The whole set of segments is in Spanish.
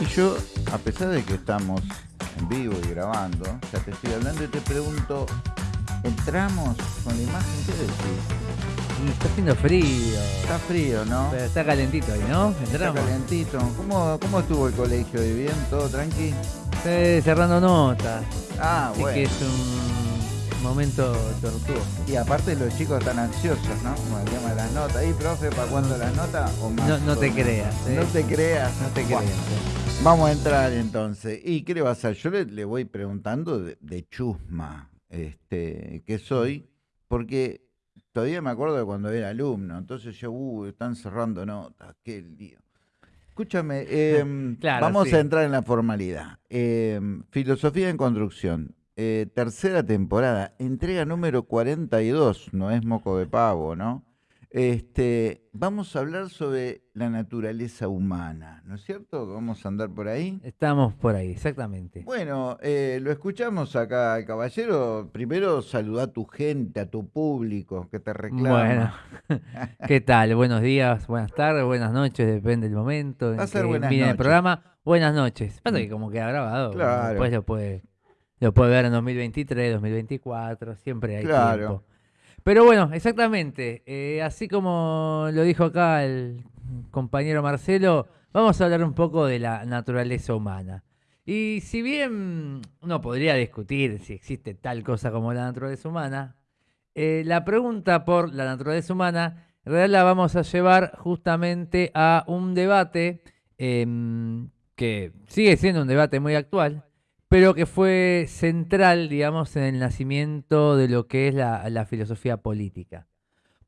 Y yo, a pesar de que estamos en vivo y grabando, ya te estoy hablando y te pregunto, ¿entramos con la imagen? ¿Qué decís? Y está haciendo frío. Está frío, ¿no? Pero está calentito ahí, ¿no? Está Entramos. calentito. ¿Cómo, ¿Cómo estuvo el colegio? ¿Y bien? ¿Todo tranqui? Cerrando notas. Ah, Así bueno. que es un momento tortuoso. Y aparte los chicos están ansiosos, ¿no? Con el tema de las notas. ¿Y, profe, para cuándo las notas? ¿O más? No, no te ¿O creas, ¿eh? No te creas. No te creas. ¿Eh? Vamos a entrar entonces. ¿Y qué le va a hacer? Yo le, le voy preguntando de, de chusma este, que soy, porque todavía me acuerdo de cuando era alumno. Entonces yo, uh, están cerrando notas, qué lío. Escúchame, Claro, vamos sí. a entrar en la formalidad. Em, filosofía en construcción, eh, tercera temporada, entrega número 42, no es moco de pavo, ¿no? Este, vamos a hablar sobre la naturaleza humana, ¿no es cierto? Vamos a andar por ahí. Estamos por ahí, exactamente. Bueno, eh, lo escuchamos acá, al caballero. Primero saluda a tu gente, a tu público que te reclama. Bueno, ¿qué tal? Buenos días, buenas tardes, buenas noches, depende del momento. en Va a ser buenas mire el noches. programa. Buenas noches. Pasa que como queda grabado, Claro. después lo puede, lo puede ver en 2023, 2024, siempre hay Claro. tiempo. Pero bueno, exactamente. eh, así como lo dijo acá el compañero Marcelo, vamos a hablar un poco de la naturaleza humana. Y si bien uno podría discutir si existe tal cosa como la naturaleza humana, eh, la pregunta por la naturaleza humana, en realidad la vamos a llevar justamente a un debate em, que sigue siendo un debate muy actual, pero que fue central, digamos, en el nacimiento de lo que es la, filosofía política.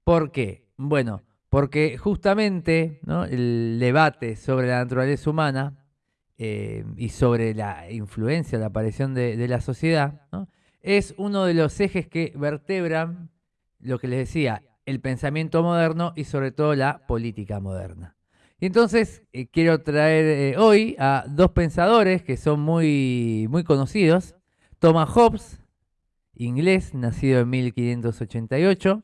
¿Por qué? Bueno, porque justamente el debate sobre la naturaleza humana eh, y sobre la influencia, la aparición de, la sociedad, es uno de los ejes que vertebran lo que les decía, el pensamiento moderno y sobre todo la política moderna. Y entonces eh, quiero traer eh, hoy a dos pensadores que son muy, muy conocidos. Thomas Hobbes, inglés, nacido en 1588.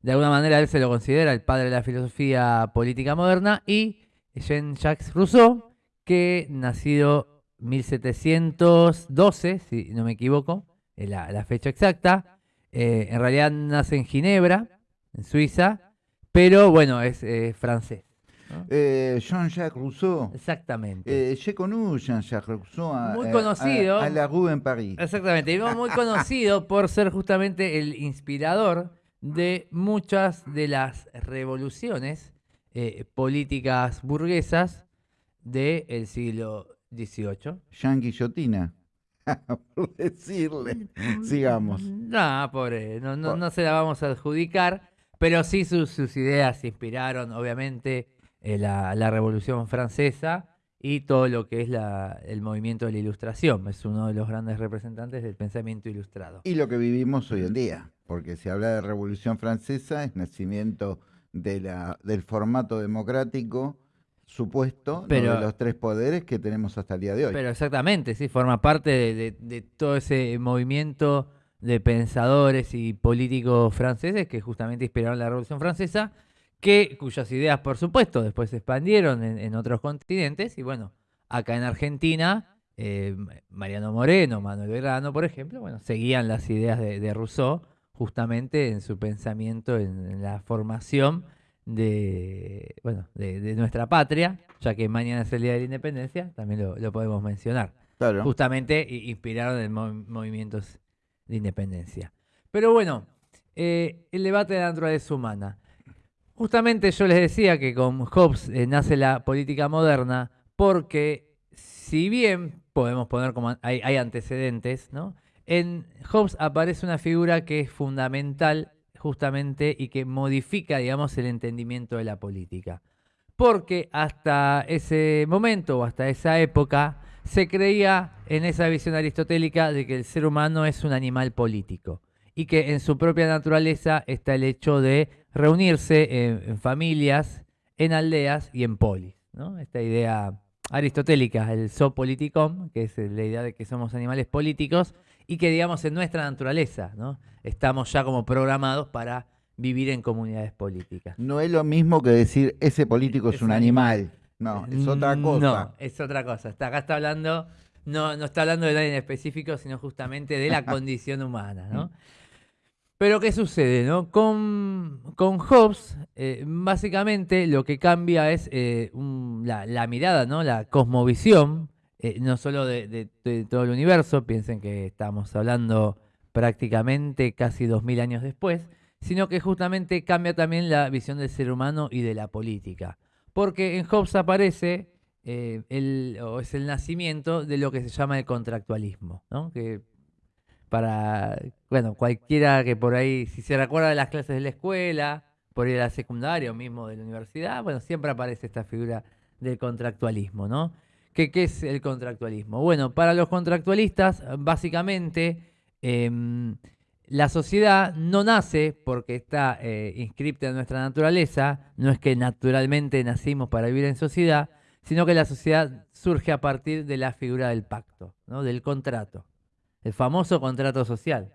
De alguna manera él se lo considera el padre de la filosofía política moderna. Y Jean-Jacques Rousseau, que nacido 1712, si no me equivoco, es la, fecha exacta. Eh, en realidad nace en Ginebra, en Suiza, pero bueno, es francés. ¿No? Eh, Jean-Jacques Rousseau. Exactamente. Eh, j'ai connu Jean-Jacques Rousseau a, Muy a- conocido. a, a la rue en París. Exactamente, y muy conocido por ser justamente el inspirador de muchas de las revoluciones eh, políticas burguesas del siglo XVIII. Jean Guillotina. por decirle. Sigamos. No, pobre, no, no, no se la vamos a adjudicar, pero sí sus, sus ideas inspiraron, obviamente, eh, la, la Revolución Francesa y todo lo que es la- el movimiento de la Ilustración. Es uno de los grandes representantes del pensamiento ilustrado. Y lo que vivimos hoy en día, porque se habla de Revolución Francesa, es nacimiento de la, del formato democrático supuesto ¿no? Pero- de los tres poderes que tenemos hasta el día de hoy. Pero exactamente, sí, forma parte de, de- de todo ese movimiento de pensadores y políticos franceses que justamente inspiraron la Revolución Francesa, que, cuyas ideas, por supuesto, después se expandieron en, en otros continentes. Y bueno, acá en Argentina, eh, Mariano Moreno, Manuel Belgrano, por ejemplo, bueno, seguían las ideas de, de Rousseau justamente en su pensamiento, en, en la formación de, bueno, de, de nuestra patria, ya que mañana es el Día de la Independencia, también lo, lo podemos mencionar. Claro. Justamente inspiraron en mo- movimientos de independencia. Pero bueno, eh, el debate de la naturaleza humana. Justamente yo les decía que con Hobbes eh, nace la política moderna porque si bien podemos poner como hay, hay antecedentes, ¿no? En Hobbes aparece una figura que es fundamental justamente y que modifica, digamos, el entendimiento de la política. Porque hasta ese momento o hasta esa época se creía en esa visión aristotélica de que el ser humano es un animal político y que en su propia naturaleza está el hecho de reunirse en, en familias, en aldeas y en polis. ¿no? Esta idea aristotélica, el zopoliticum, que es la idea de que somos animales políticos y que digamos en nuestra naturaleza, ¿no? estamos ya como programados para vivir en comunidades políticas. No es lo mismo que decir ese político es, Es un animal. No, es otra cosa. No, es otra cosa. Está, acá está hablando, no, no está hablando de nadie en específico, sino justamente de la condición humana, ¿no? Pero ¿qué sucede? No? Con, con Hobbes, eh, básicamente lo que cambia es eh, la, mirada, ¿no? la cosmovisión, eh, no solo de, todo el universo, piensen que estamos hablando prácticamente casi dos mil años después, sino que justamente cambia también la visión del ser humano y de la política. Porque en Hobbes aparece, el, o es el nacimiento de lo que se llama el contractualismo, ¿no? que para, bueno, cualquiera que por ahí, si se recuerda de las clases de la escuela, por ir a la secundaria o mismo de la universidad, bueno, siempre aparece esta figura del contractualismo, ¿no? ¿Qué, es el contractualismo? Bueno, para los contractualistas, básicamente, em, la sociedad no nace porque está eh, inscripta en nuestra naturaleza, no es que naturalmente nacimos para vivir en sociedad, sino que la sociedad surge a partir de la figura del pacto, ¿no? del contrato el famoso contrato social,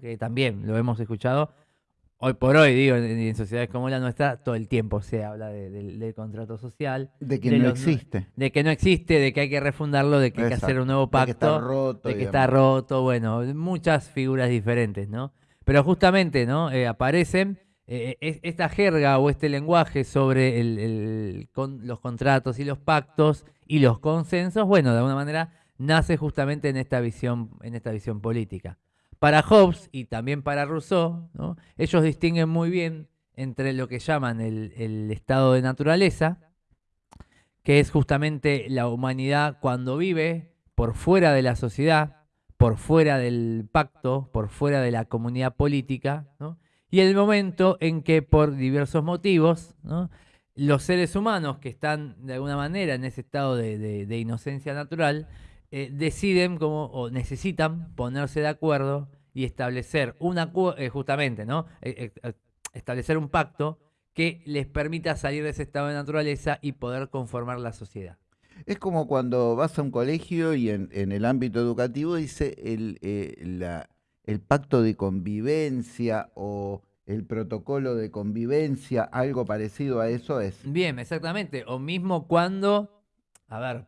que también lo hemos escuchado hoy por hoy, digo, en, sociedades como la nuestra, todo el tiempo se habla del contrato social. De que no existe. De que no existe, de que hay que refundarlo, de que hay que hacer un nuevo pacto. De que está roto. De que está roto, bueno, muchas figuras diferentes, ¿no? Pero justamente, ¿no? Eh, aparecen eh, esta jerga o este lenguaje sobre los contratos y los pactos y los consensos, bueno, de alguna manera nace justamente en esta visión, en esta visión política. Para Hobbes y también para Rousseau, ellos distinguen muy bien entre lo que llaman el, estado de naturaleza, que es justamente la humanidad cuando vive por fuera de la sociedad, por fuera del pacto, por fuera de la comunidad política, y el momento en que por diversos motivos los seres humanos que están de alguna manera en ese estado de inocencia natural eh, deciden como, o necesitan ponerse de acuerdo y establecer una eh, justamente, ¿no? Eh, establecer un pacto que les permita salir de ese estado de naturaleza y poder conformar la sociedad. Es como cuando vas a un colegio y en, el ámbito educativo dice el, el pacto de convivencia o el protocolo de convivencia, algo parecido a eso es. Bien, exactamente. O mismo cuando, a ver,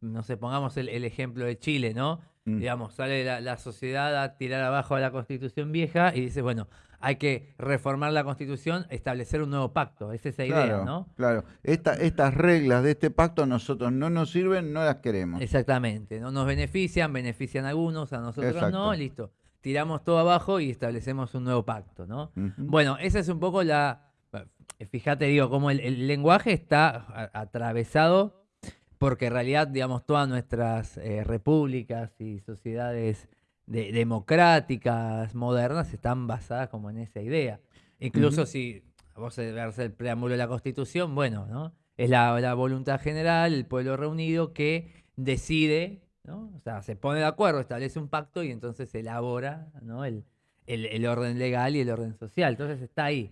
no sé, pongamos el, ejemplo de Chile, ¿no? Mm. Digamos, sale la, sociedad a tirar abajo a la constitución vieja y dice, bueno, hay que reformar la constitución, establecer un nuevo pacto. Es esa idea, ¿no? Claro, estas reglas de este pacto a nosotros no nos sirven, no las queremos. Exactamente, no nos benefician, benefician a algunos, a nosotros no, listo. Tiramos todo abajo y establecemos un nuevo pacto, ¿no? Bueno, esa es un poco la... Fíjate, digo, cómo el lenguaje está atravesado porque en realidad, digamos, todas nuestras eh, repúblicas y sociedades democráticas, modernas, están basadas como en esa idea. Incluso si vos ves el preámbulo de la Constitución, bueno, ¿no? Es la, voluntad general, el pueblo reunido que decide, ¿no? O sea, se pone de acuerdo, establece un pacto y entonces elabora, ¿no? El, el, orden legal y el orden social. Entonces está ahí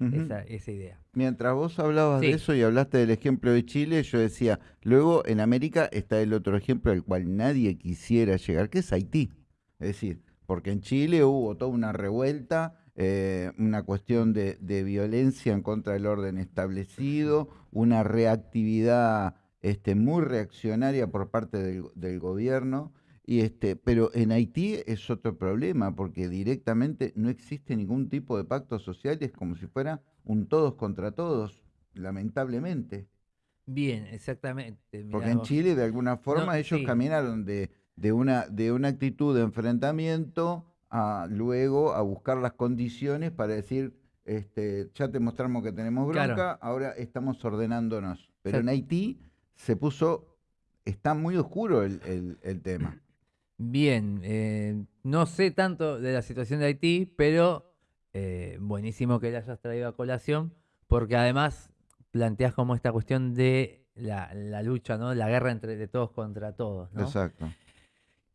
esa, idea. Mientras vos hablabas de eso y hablaste del ejemplo de Chile, yo decía, luego en América está el otro ejemplo al cual nadie quisiera llegar, que es Haití. Es decir, porque en Chile hubo toda una revuelta, eh, una cuestión de, violencia en contra del orden establecido, una reactividad este, muy reaccionaria por parte del, del gobierno. Y este, pero en Haití es otro problema, porque directamente no existe ningún tipo de pacto social, es como si fuera un todos contra todos, lamentablemente. Bien, exactamente. porque en Chile, de alguna forma, ellos caminaron de, de, una, de una actitud de enfrentamiento a luego a buscar las condiciones para decir, este, ya te mostramos que tenemos bronca, ahora estamos ordenándonos. Pero en Haití se puso, está muy oscuro el, el tema. Bien, eh, no sé tanto de la situación de Haití, pero eh, buenísimo que la hayas traído a colación, porque además planteas como esta cuestión de la, lucha, ¿no? La guerra entre de todos contra todos. ¿no? Exacto.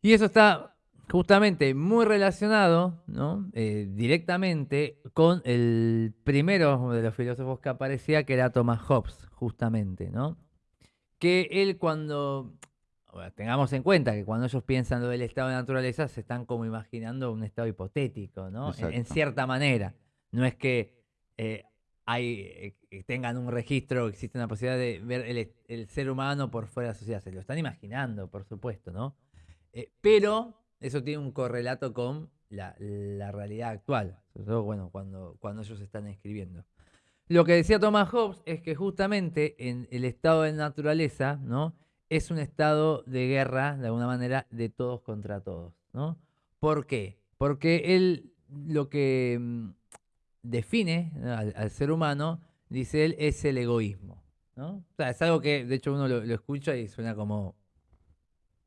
Y eso está justamente muy relacionado, ¿no? Eh, directamente con el primero de los filósofos que aparecía, que era Thomas Hobbes, justamente, ¿no? Que él cuando tengamos en cuenta que cuando ellos piensan lo del estado de naturaleza, se están como imaginando un estado hipotético, ¿no? En, cierta manera. No es que eh, hay, eh, tengan un registro, existe una posibilidad de ver el, ser humano por fuera de la sociedad. Se lo están imaginando, por supuesto, ¿no? Eh, pero eso tiene un correlato con la, realidad actual, sobre todo bueno, cuando, cuando ellos están escribiendo. Lo que decía Thomas Hobbes es que justamente en el estado de naturaleza, ¿no? Es un estado de guerra, de alguna manera, de todos contra todos, ¿no? ¿Por qué? Porque él lo que mm, define al, ser humano, dice él, es el egoísmo, ¿no? O sea, es algo que, de hecho, uno lo, escucha y suena como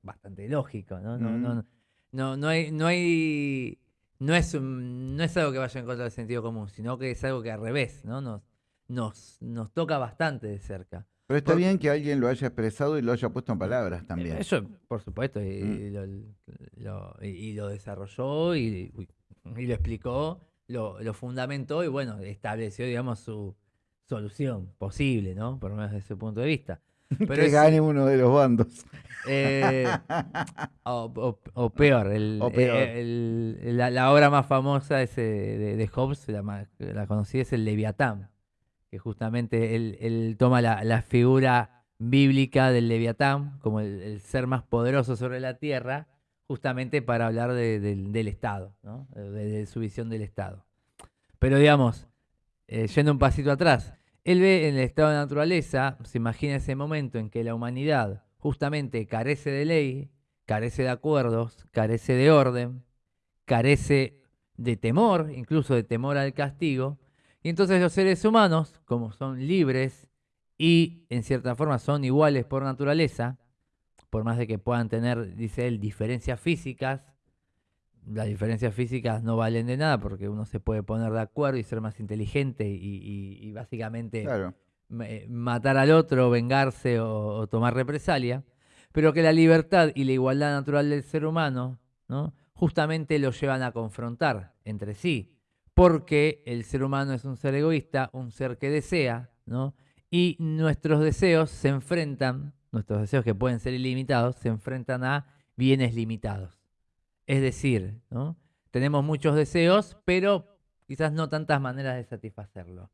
bastante lógico, ¿no? No, no, no, no hay, no hay, no es, no es algo que vaya en contra del sentido común, sino que es algo que al revés, ¿no? Nos, nos, nos toca bastante de cerca. Pero está bien que alguien lo haya expresado y lo haya puesto en palabras también. Eso, por supuesto, y, mm. lo, y, lo, desarrolló y, lo explicó, lo, lo, fundamentó y bueno, estableció, digamos, su solución posible, ¿no? Por lo menos desde ese punto de vista. Pero que gane uno de los bandos. Eh, o, peor, el, eh, la, obra más famosa de, de, Hobbes, la, la conocí, es el Leviatán que justamente él, toma la, figura bíblica del Leviatán como el, ser más poderoso sobre la tierra, justamente para hablar del Estado, de, su visión del Estado. Pero digamos, eh, yendo un pasito atrás, él ve en el estado de naturaleza, se imagina ese momento en que la humanidad justamente carece de ley, carece de acuerdos, carece de orden, carece de temor, incluso de temor al castigo, y entonces los seres humanos, como son libres y en cierta forma son iguales por naturaleza, por más de que puedan tener, dice él, diferencias físicas, las diferencias físicas no valen de nada porque uno se puede poner de acuerdo y ser más inteligente y, básicamente matar al otro, vengarse o, tomar represalia, pero que la libertad y la igualdad natural del ser humano ¿no? justamente lo llevan a confrontar entre sí porque el ser humano es un ser egoísta, un ser que desea, ¿no? Y nuestros deseos se enfrentan, nuestros deseos que pueden ser ilimitados, se enfrentan a bienes limitados. Es decir, ¿no? tenemos muchos deseos, pero quizás no tantas maneras de satisfacerlo.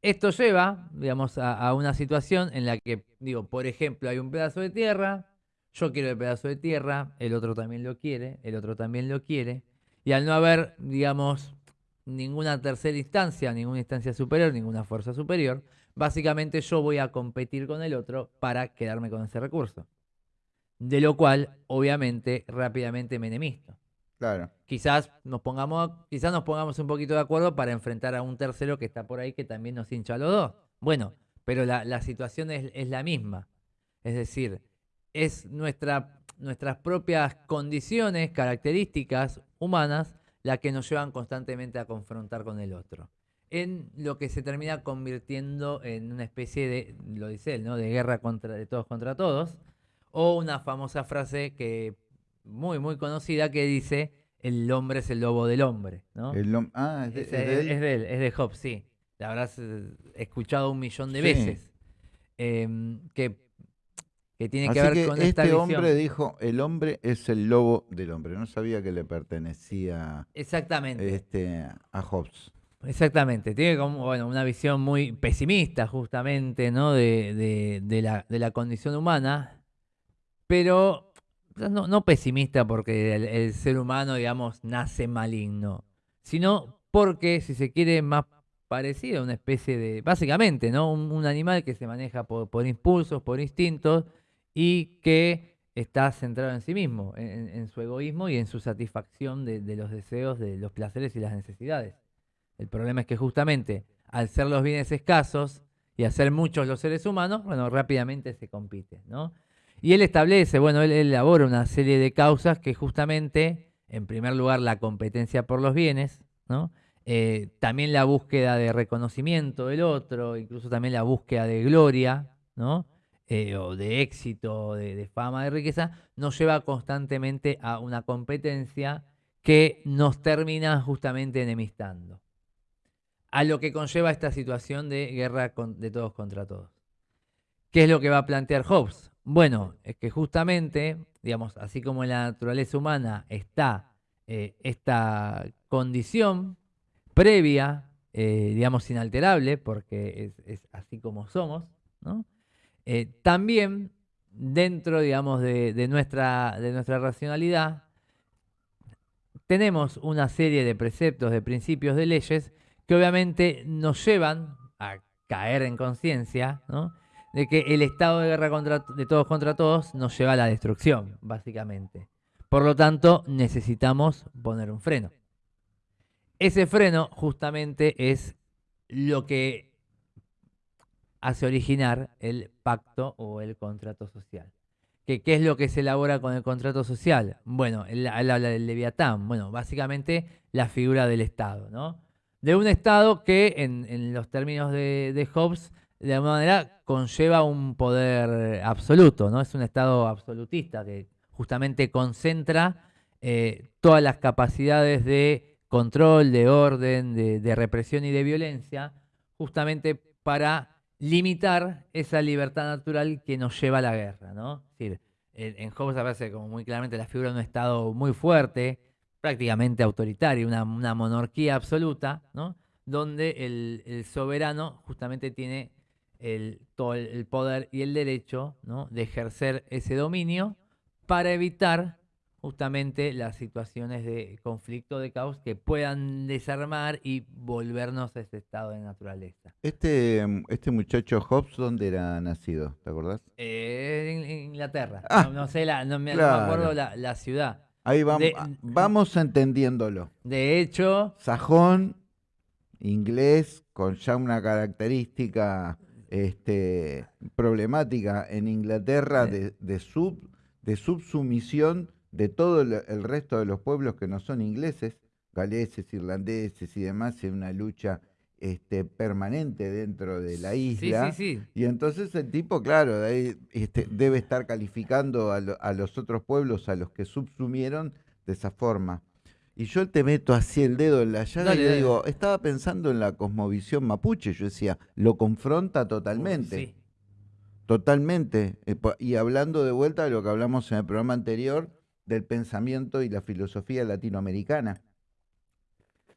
Esto lleva, digamos, a, a, una situación en la que, digo, por ejemplo, hay un pedazo de tierra, yo quiero el pedazo de tierra, el otro también lo quiere, el otro también lo quiere, y al no haber, digamos, ninguna tercera instancia, ninguna instancia superior, ninguna fuerza superior. Básicamente yo voy a competir con el otro para quedarme con ese recurso. De lo cual, obviamente, rápidamente me enemisto. Claro. Quizás nos pongamos, quizás nos pongamos un poquito de acuerdo para enfrentar a un tercero que está por ahí que también nos hincha a los dos. Bueno, pero la, situación es, es, la misma. Es decir, es nuestra, nuestras propias condiciones, características humanas la que nos llevan constantemente a confrontar con el otro. En lo que se termina convirtiendo en una especie de, lo dice él, ¿no? de guerra contra, de todos contra todos, o una famosa frase que muy, muy conocida que dice, el hombre es el lobo del hombre. ¿no? ah, es de, es, él? es, de él, es de Hobbes, sí. La habrás eh, escuchado un millón de veces. Em, que que tiene que ver con este hombre dijo, el hombre es el lobo del hombre. No sabía que le pertenecía Exactamente. Este, a Hobbes. Exactamente, tiene como bueno, una visión muy pesimista justamente ¿no? de, la, condición humana, pero no, pesimista porque el, ser humano, digamos, nace maligno, sino porque, si se quiere, más parecido a una especie de, básicamente, ¿no? un, animal que se maneja por, por impulsos, por instintos, y que está centrado en sí mismo, en, su egoísmo y en su satisfacción de, los deseos, de los placeres y las necesidades. El problema es que justamente al ser los bienes escasos y a ser muchos los seres humanos, bueno, rápidamente se compite, ¿no? Y él establece, bueno, él, elabora una serie de causas que justamente, en primer lugar, la competencia por los bienes, ¿no? Eh, también la búsqueda de reconocimiento del otro, incluso también la búsqueda de gloria, ¿no? Eh, o de éxito, de, fama, de riqueza, nos lleva constantemente a una competencia que nos termina justamente enemistando. A lo que conlleva esta situación de guerra de todos contra todos. ¿Qué es lo que va a plantear Hobbes? Bueno, es que justamente, digamos, así como en la naturaleza humana está eh, esta condición previa eh, digamos, inalterable, porque es, así como somos, eh, también dentro, digamos, de, nuestra, de nuestra racionalidad, tenemos una serie de preceptos, de principios, de leyes que obviamente nos llevan a caer en conciencia, de que el estado de guerra contra, de todos contra todos nos lleva a la destrucción, básicamente. Por lo tanto, necesitamos poner un freno. Ese freno justamente es lo que hace originar el pacto o el contrato social. ¿Qué, es lo que se elabora con el contrato social? Bueno, él, habla del leviatán. Bueno, básicamente la figura del Estado, ¿no? De un Estado que, en, los términos de, de Hobbes, de alguna manera conlleva un poder absoluto, ¿no? Es un Estado absolutista que justamente concentra eh, todas las capacidades de control, de orden, de, represión y de violencia, justamente para limitar esa libertad natural que nos lleva a la guerra. ¿no? Es decir, en Hobbes aparece como muy claramente la figura de un Estado muy fuerte, prácticamente autoritario, una, monarquía absoluta, ¿no? donde el, soberano justamente tiene el, todo el, poder y el derecho de ejercer ese dominio para evitar justamente las situaciones de conflicto, de caos que puedan desarmar y volvernos a ese estado de naturaleza. Este, este muchacho Hobbes, ¿dónde era nacido? ¿Te acordás? Eh, en Inglaterra. Ah, no, sé, la, no, me, acuerdo la, ciudad. Ahí vamos, vamos entendiéndolo. De hecho... Sajón, inglés, con ya una característica este, problemática en Inglaterra de, de sub de subsumisión de todo el resto de los pueblos que no son ingleses, galeses, irlandeses y demás, en una lucha este, permanente dentro de la isla. Y entonces el tipo, claro, este, debe estar calificando a, los otros pueblos a los que subsumieron de esa forma. Y yo te meto así el dedo en la llaga y le digo, estaba pensando en la cosmovisión mapuche, yo decía, lo confronta totalmente. Totalmente. Eh, y hablando de vuelta de lo que hablamos en el programa anterior, del pensamiento y la filosofía latinoamericana,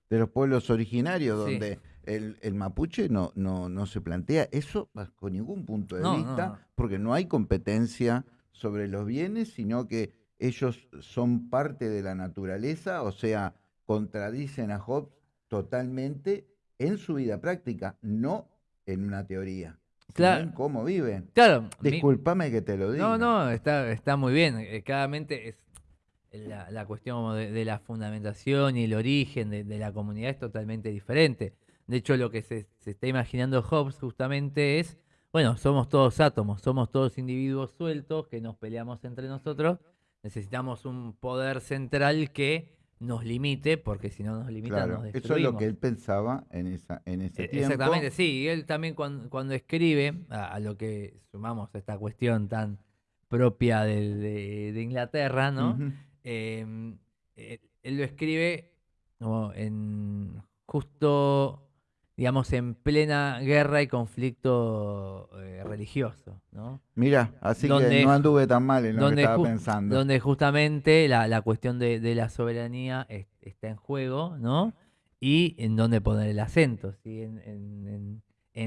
de los pueblos originarios, donde el, mapuche no, no, no, se plantea eso con ningún punto de vista, porque no hay competencia sobre los bienes, sino que ellos son parte de la naturaleza, o sea, contradicen a Hobbes totalmente en su vida práctica, no en una teoría claro. cómo viven. Claro. Discúlpame que te lo diga. No, no, está, está muy bien. Eh, claramente es la, cuestión de, la fundamentación y el origen de, la comunidad es totalmente diferente. De hecho, lo que se, está imaginando Hobbes justamente es, bueno, somos todos átomos, somos todos individuos sueltos que nos peleamos entre nosotros. Necesitamos un poder central que nos limite, porque si no nos limita nos destruimos. Eso es lo que él pensaba en, esa, en ese e, tiempo. Exactamente, sí. Y él también cuando, escribe, a, lo que sumamos esta cuestión tan propia de, Inglaterra, ¿no? Eh, él lo escribe en justo digamos, en plena guerra y conflicto eh, religioso. ¿no? Mira, así que no anduve tan mal en lo que estaba pensando. Donde justamente la, cuestión de, la soberanía está en juego, ¿no? Y en dónde poner el acento, ¿sí? En,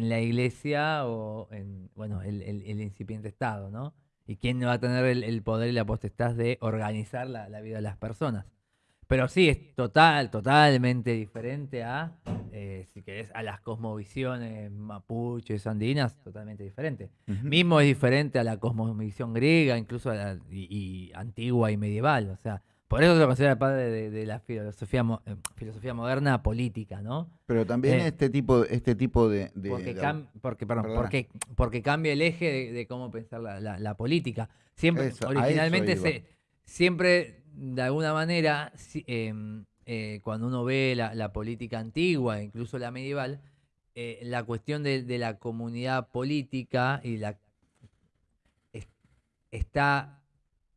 la iglesia o en, bueno, el, incipiente Estado, ¿no? Y quién va a tener el, poder y la potestad de organizar la, la vida de las personas. Pero sí, es total, totalmente diferente a, eh, si querés, a las cosmovisiones mapuches, andinas, totalmente diferente. Mismo es diferente a la cosmovisión griega, incluso y, antigua y medieval. O sea, por eso se lo considera el padre de, la filosofía, eh, filosofía moderna política, ¿no? Pero también eh, este tipo, este tipo de... porque, porque, porque, cambia el eje de, cómo pensar la, política. Siempre, originalmente, se, siempre de alguna manera, em, eh, cuando uno ve la, política antigua, incluso la medieval, la cuestión de, la comunidad política y la está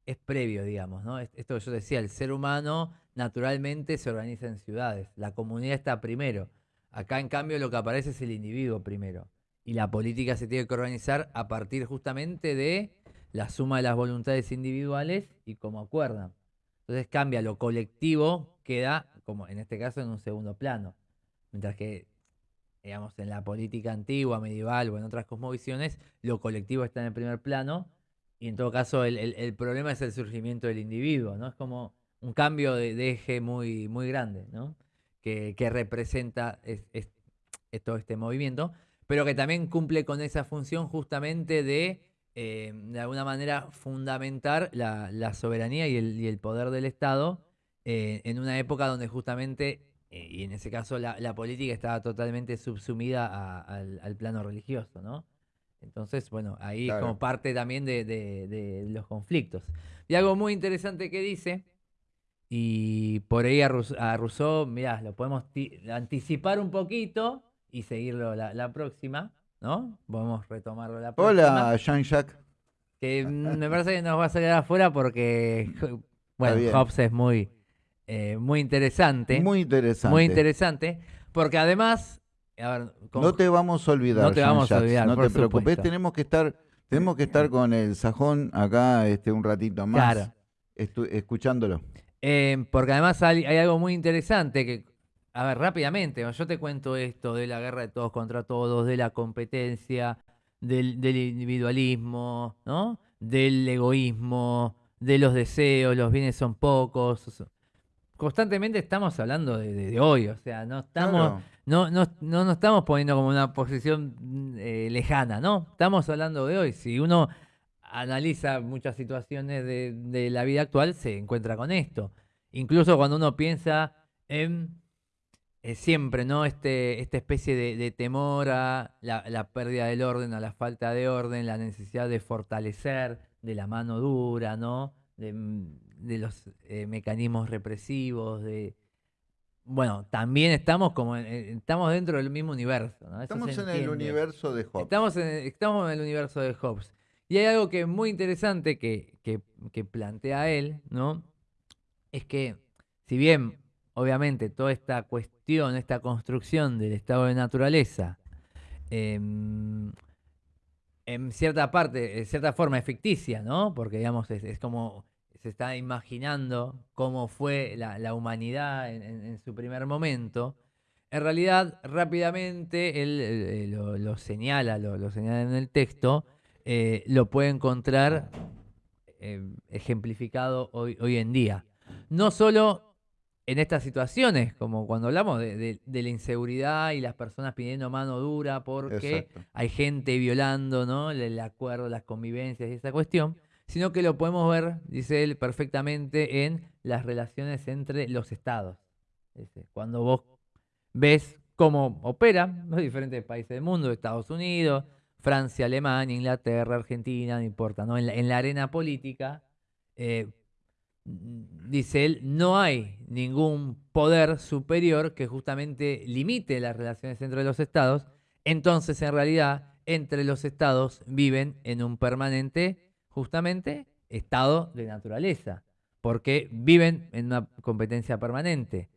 es previo, digamos, ¿no? Esto que yo decía, el ser humano naturalmente se organiza en ciudades, la comunidad está primero. Acá, en cambio, lo que aparece es el individuo primero. Y la política se tiene que organizar a partir justamente de la suma de las voluntades individuales y cómo acuerdan. Entonces cambia lo colectivo, queda, como en este caso, en un segundo plano. Mientras que digamos, en la política antigua, medieval o en otras cosmovisiones, lo colectivo está en el primer plano y en todo caso el, el- problema es el surgimiento del individuo, ¿no? Es como un cambio de, eje muy, muy grande, ¿no? Que, que representa es- todo este movimiento, pero que también cumple con esa función justamente de, eh, de alguna manera, fundamentar la, la soberanía y el, y el poder del Estado eh, en una época donde justamente, eh, y en ese caso la, la política estaba totalmente subsumida al, al plano religioso, ¿no? Entonces, bueno, ahí es como parte también de, de- de los conflictos. Y algo muy interesante que dice, y por ahí a, Rousseau, mirá, lo podemos ti- anticipar un poquito y seguirlo la, la próxima, ¿no? Podemos retomarlo la próxima. Hola, Jean-Jacques. Que me parece que nos va a salir afuera porque, bueno. Hobbes es muy, eh, muy interesante. Muy interesante. Muy interesante. Porque además, a ver, con- No te vamos a olvidar. No te vamos a olvidar, No te preocupes. Tenemos que estar, tenemos que estar con el sajón acá este, un ratito más. Claro. escuchándolo. Eh, porque además hay, hay algo muy interesante que, a ver, rápidamente, yo te cuento esto de la guerra de todos contra todos, de la competencia, del, del individualismo, ¿no? Del egoísmo, de los deseos, los bienes son pocos. Constantemente estamos hablando de, de- de hoy, o sea, no estamos, Claro. No, no, no nos estamos poniendo como una posición mm, eh, lejana, ¿no? Estamos hablando de hoy. Si uno analiza muchas situaciones de, la vida actual, se encuentra con esto. Incluso cuando uno piensa en eh, siempre, ¿no? Este, esta especie de, temor a la, pérdida del orden, a la falta de orden, la necesidad de fortalecer de la mano dura, ¿no? De, mm, los eh, mecanismos represivos, de bueno, también estamos como estamos dentro del mismo universo, ¿no? Estamos en el universo de Hobbes. Estamos en, estamos en el universo de Hobbes. Y hay algo que es muy interesante que, que- que plantea él, ¿no? Es que, si bien, obviamente, toda esta cuestión, esta construcción del estado de naturaleza, em, en cierta parte, en cierta forma es ficticia, ¿no? Porque, digamos, es, es como se está imaginando cómo fue la, la humanidad en, en- en su primer momento. En realidad, rápidamente, él eh, lo, lo señala, lo, lo señala en el texto, eh, lo puede encontrar eh, ejemplificado hoy, hoy en día. No solo en estas situaciones, como cuando hablamos de, de- de la inseguridad y las personas pidiendo mano dura porque Exacto. hay gente violando ¿no? el, el acuerdo, las convivencias y esa cuestión, sino que lo podemos ver, dice él, perfectamente en las relaciones entre los estados. Cuando vos ves cómo operan los diferentes países del mundo, Estados Unidos, Francia, Alemania, Inglaterra, Argentina, no importa, ¿no? En, la, en la arena política, eh, dice él, no hay ningún poder superior que justamente limite las relaciones entre los estados, entonces en realidad entre los estados viven en un permanente, justamente, estado de naturaleza, porque viven en una competencia permanente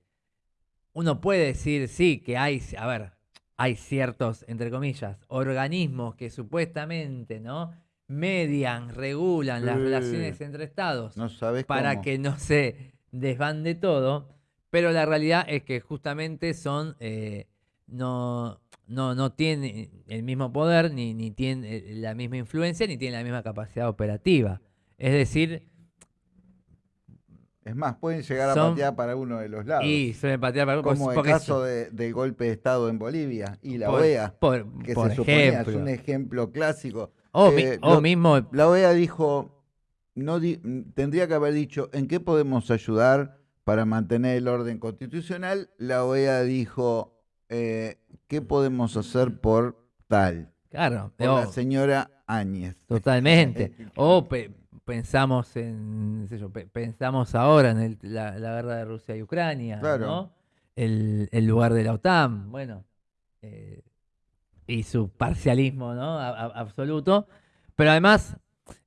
uno puede decir, sí, que hay, a ver, hay ciertos, entre comillas, organismos que supuestamente, ¿no? Median, regulan las relaciones entre estados No sabes para cómo. que no se desbande todo, pero la realidad es que justamente son, eh, no, no, no tienen el mismo poder, ni, ni tienen eh, la misma influencia, ni tienen la misma capacidad operativa. Es decir, Es más, pueden llegar a patear para uno de los lados. y suelen patear para como el caso de- del golpe de Estado en Bolivia y la por- OEA, por, que por se suponía es ejemplo. un ejemplo clásico. O, mi- Eh, o lo- mismo, La OEA dijo, no di- tendría que haber dicho, ¿en qué podemos ayudar para mantener el orden constitucional? La OEA dijo, eh, ¿qué podemos hacer por tal? claro, Por la señora Áñez. totalmente. o pe- pensamos en, sé yo, pe- pensamos ahora en el- la, la guerra de Rusia y Ucrania, Claro. ¿no? El, el lugar de la OTAN, bueno, eh, y su parcialismo, ¿no? A- a- absoluto. Pero además,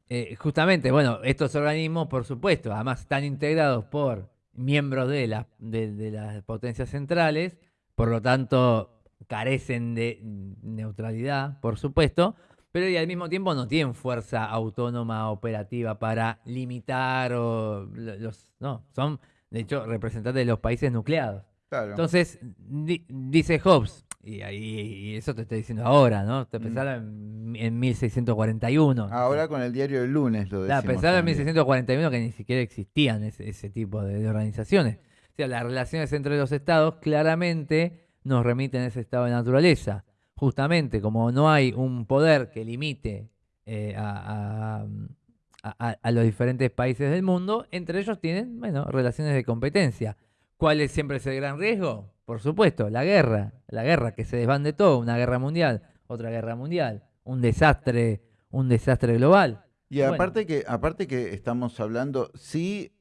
eh, justamente, bueno, estos organismos, por supuesto, además están integrados por miembros de, la- de- de las potencias centrales, por lo tanto carecen de neutralidad, por supuesto, pero y al mismo tiempo no tienen fuerza autónoma operativa para limitar o lo- los no, son de hecho representantes de los países nucleados. Claro. Entonces, di- dice Hobbes, Y, ahí, y eso te estoy diciendo ahora, ¿no? Te Mm. pensaron en, en 1641. Ahora con el diario del lunes lo decimos. pensaron en también. 1641 que ni siquiera existían ese, ese tipo de, de organizaciones. O sea, las relaciones entre los estados claramente nos remiten a ese estado de naturaleza. Justamente, como no hay un poder que limite eh, a, a- a- los diferentes países del mundo, entre ellos tienen, bueno, relaciones de competencia. ¿Cuál es siempre ese gran riesgo? Por supuesto, la guerra. La guerra, que se desbande todo, una guerra mundial, otra guerra mundial, un desastre, un desastre global. Y Bueno. aparte que, aparte que estamos hablando, sí,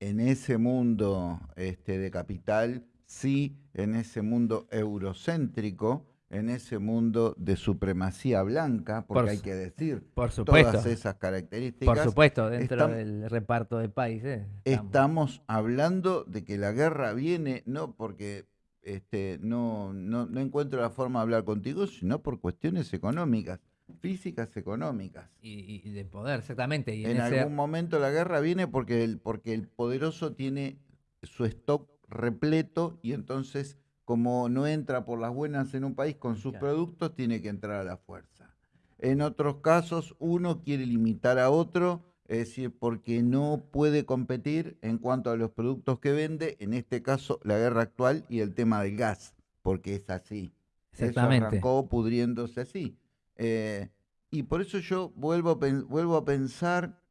en ese mundo este, de capital, sí, en ese mundo eurocéntrico, en ese mundo de supremacía blanca, porque Por hay que decir Por supuesto. todas esas características. Por supuesto, dentro del reparto de países. estamos. Estamos hablando de que la guerra viene no porque este, no, no, no encuentro la forma de hablar contigo, sino por cuestiones económicas, físicas económicas. Y, y de poder, exactamente. Y en, En ese- algún momento la guerra viene porque el, porque el poderoso tiene su stock repleto y entonces como no entra por las buenas en un país con sus Claro. productos, tiene que entrar a la fuerza. En otros casos, uno quiere limitar a otro, es decir, porque no puede competir en cuanto a los productos que vende, en este caso la guerra actual y el tema del gas, porque es así. Eso Exactamente. arrancó pudriéndose así. Eh, y por eso yo vuelvo a, vuelvo a pensar,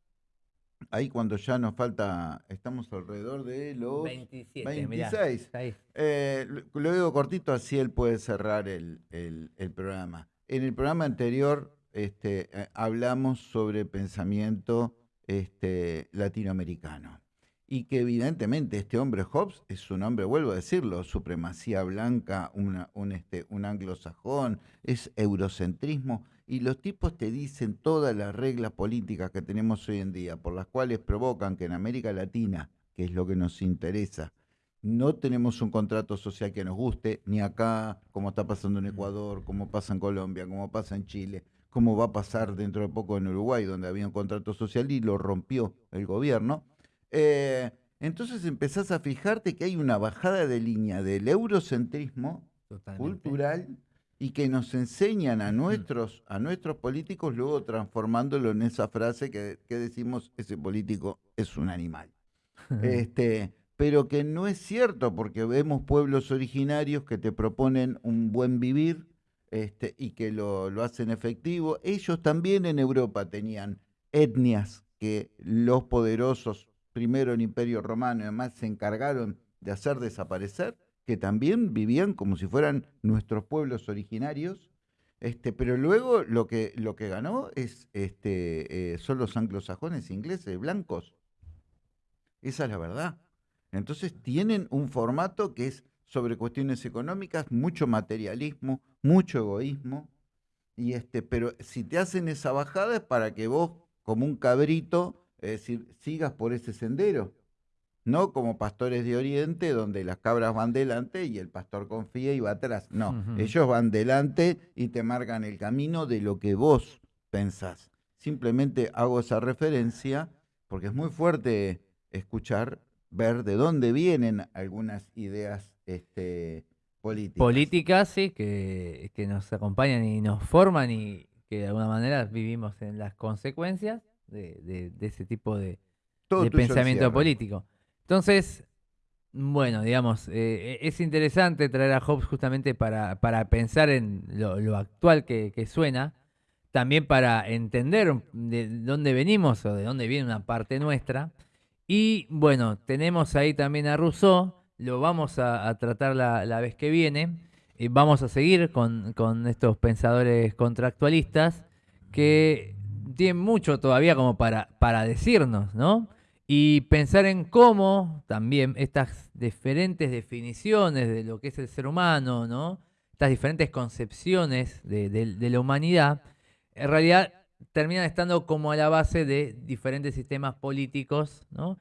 ahí cuando ya nos falta, estamos alrededor de los 27, mirá, 26. ahí. Eh, lo, lo digo cortito, así él puede cerrar el, el- el programa. En el programa anterior este, eh, hablamos sobre pensamiento este, latinoamericano. Y que evidentemente este hombre Hobbes es un hombre, vuelvo a decirlo, supremacía blanca, una- un, este, un anglosajón, es eurocentrismo. Y los tipos te dicen todas las reglas políticas que tenemos hoy en día, por las cuales provocan que en América Latina, que es lo que nos interesa, no tenemos un contrato social que nos guste, ni acá, como está pasando en Ecuador, como pasa en Colombia, como pasa en Chile, como va a pasar dentro de poco en Uruguay, donde había un contrato social y lo rompió el gobierno. Eh, entonces empezás a fijarte que hay una bajada de línea del eurocentrismo Totalmente. cultural y que nos enseñan a nuestros, a nuestros políticos luego transformándolo en esa frase que, que decimos, ese político es un animal este, pero que no es cierto porque vemos pueblos originarios que te proponen un buen vivir este, y que lo, lo hacen efectivo. Ellos también en Europa tenían etnias que los poderosos, primero el Imperio Romano y además se encargaron de hacer desaparecer, que también vivían como si fueran nuestros pueblos originarios. Este, pero luego lo que, lo que ganó es, este, eh, son los anglosajones ingleses, blancos. Esa es la verdad. Entonces tienen un formato que es sobre cuestiones económicas, mucho materialismo, mucho egoísmo. Y este, pero si te hacen esa bajada es para que vos, como un cabrito, sigas por ese sendero. No como pastores de Oriente, donde las cabras van delante y el pastor confía y va atrás. No, ellos van delante y te marcan el camino de lo que vos pensás. Simplemente hago esa referencia porque es muy fuerte escuchar, ver de dónde vienen algunas ideas este, políticas. Políticas, sí, que, que nos acompañan y nos forman y que de alguna manera vivimos en las consecuencias de, de- de ese tipo de, pensamiento político. Entonces, bueno, digamos, eh, es interesante traer a Hobbes justamente para, para pensar en lo, actual que, suena, también para entender de dónde venimos o de dónde viene una parte nuestra. Y bueno, tenemos ahí también a Rousseau, lo vamos a, tratar la, la vez que viene. Y vamos a seguir con, con estos pensadores contractualistas que tienen mucho todavía como para, para decirnos, ¿no? Y pensar en cómo también estas diferentes definiciones de lo que es el ser humano, ¿no? Estas diferentes concepciones de, de- de la humanidad, en realidad terminan estando como a la base de diferentes sistemas políticos, ¿no?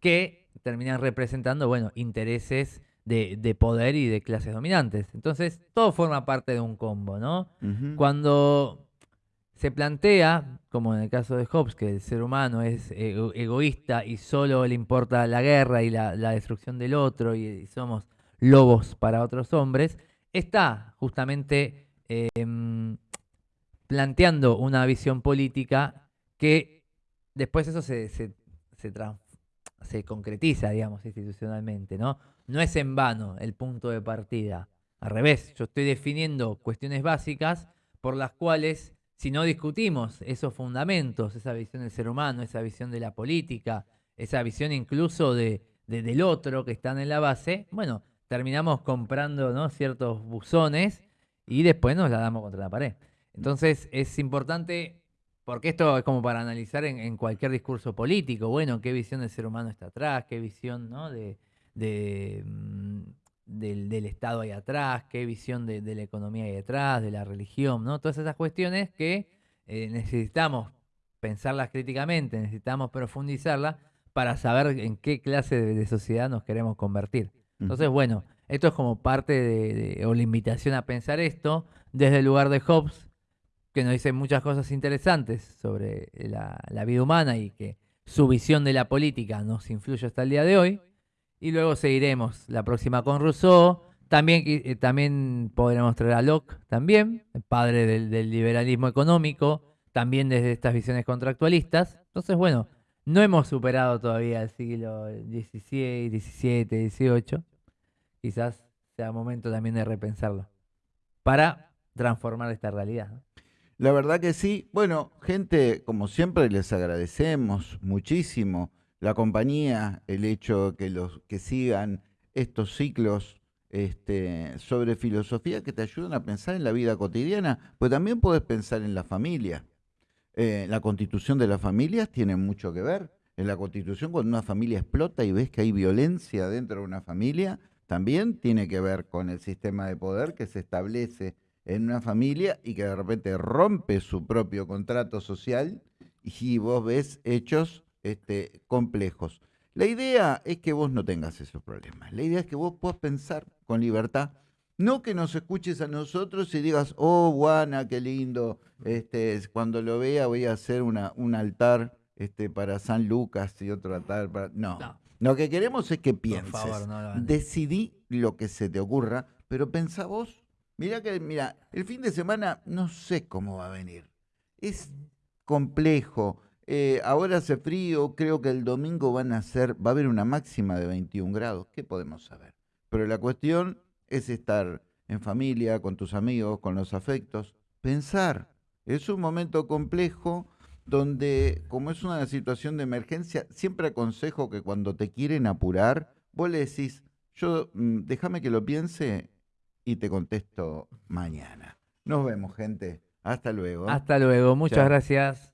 Que terminan representando, bueno, intereses de, de poder y de clases dominantes. Entonces, todo forma parte de un combo, ¿no? Cuando se plantea, como en el caso de Hobbes, que el ser humano es ego- egoísta y solo le importa la guerra y la, destrucción del otro y, y somos lobos para otros hombres, está justamente em, planteando una visión política que después eso se, se, se, concretiza, digamos, institucionalmente, ¿no? No es en vano el punto de partida. Al revés, yo estoy definiendo cuestiones básicas por las cuales, si no discutimos esos fundamentos, esa visión del ser humano, esa visión de la política, esa visión incluso de, del otro que están en la base, bueno, terminamos comprando ¿no? ciertos buzones y después nos la damos contra la pared. Entonces es importante, porque esto es como para analizar en, cualquier discurso político, bueno, qué visión del ser humano está atrás, qué visión ¿no? de, mm, del, Estado hay atrás, qué visión de, la economía hay atrás, de la religión, ¿no? Todas esas cuestiones que eh, necesitamos pensarlas críticamente, necesitamos profundizarlas para saber en qué clase de sociedad nos queremos convertir. Entonces, bueno, esto es como parte de, o la invitación a pensar esto desde el lugar de Hobbes, que nos dice muchas cosas interesantes sobre la, vida humana y que su visión de la política nos influye hasta el día de hoy. Y luego seguiremos la próxima con Rousseau. También, eh, también podremos traer a Locke, también, el padre del, del liberalismo económico, también desde estas visiones contractualistas. Entonces, bueno, no hemos superado todavía el siglo XVI, XVII, XVIII quizás sea momento también de repensarlo para transformar esta realidad. La verdad que sí. Bueno, gente, como siempre les agradecemos muchísimo la compañía, el hecho que los que sigan estos ciclos este, sobre filosofía que te ayudan a pensar en la vida cotidiana, pues también puedes pensar en la familia. Eh, la constitución de las familias tiene mucho que ver. En la constitución, cuando una familia explota y ves que hay violencia dentro de una familia, también tiene que ver con el sistema de poder que se establece en una familia y que de repente rompe su propio contrato social y vos ves hechos este, complejos. La idea es que vos no tengas esos problemas. La idea es que vos puedas pensar con libertad. No que nos escuches a nosotros y digas, oh, Juana, qué lindo, este, cuando lo vea voy a hacer una, un altar este, para San Lucas y otro altar para... no. Lo que queremos es que pienses. Decidí lo que se te ocurra, pero pensá vos. Mira que, mira, el fin de semana no sé cómo va a venir. Es complejo. Eh, ahora hace frío, creo que el domingo van a ser, va a haber una máxima de 21 grados. ¿Qué podemos saber? Pero la cuestión es estar en familia, con tus amigos, con los afectos. Pensar. Es un momento complejo donde, como es una situación de emergencia, siempre aconsejo que cuando te quieren apurar, vos le decís, yo mm, déjame que lo piense y te contesto mañana. Nos vemos, gente. Hasta luego. Hasta luego. Muchas gracias.